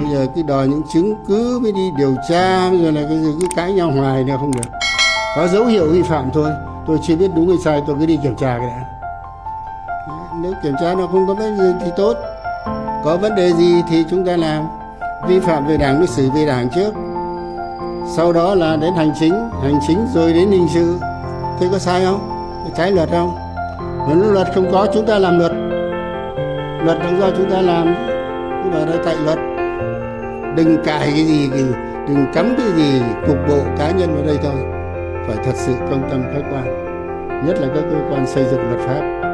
bây giờ cứ đòi những chứng cứ mới đi điều tra, bây giờ là cái gì, cứ cãi nhau hoài nữa không được. Có dấu hiệu vi phạm thôi. Tôi chưa biết đúng hay sai, tôi cứ đi kiểm tra cái đã. Nếu kiểm tra nó không có vấn đề gì thì tốt. Có vấn đề gì thì chúng ta làm. Vi phạm về đảng mới xử về đảng trước. Sau đó là đến hành chính hành chính rồi đến hình sự. Thế có sai không? Có trái luật không? Nếu luật không có, chúng ta làm luật. Luật là do chúng ta làm. Chứ bảo là tại luật đừng cài cái gì, đừng cắm cái gì cục bộ cá nhân vào đây thôi. Phải thật sự công tâm khách quan, nhất là các cơ quan xây dựng luật pháp.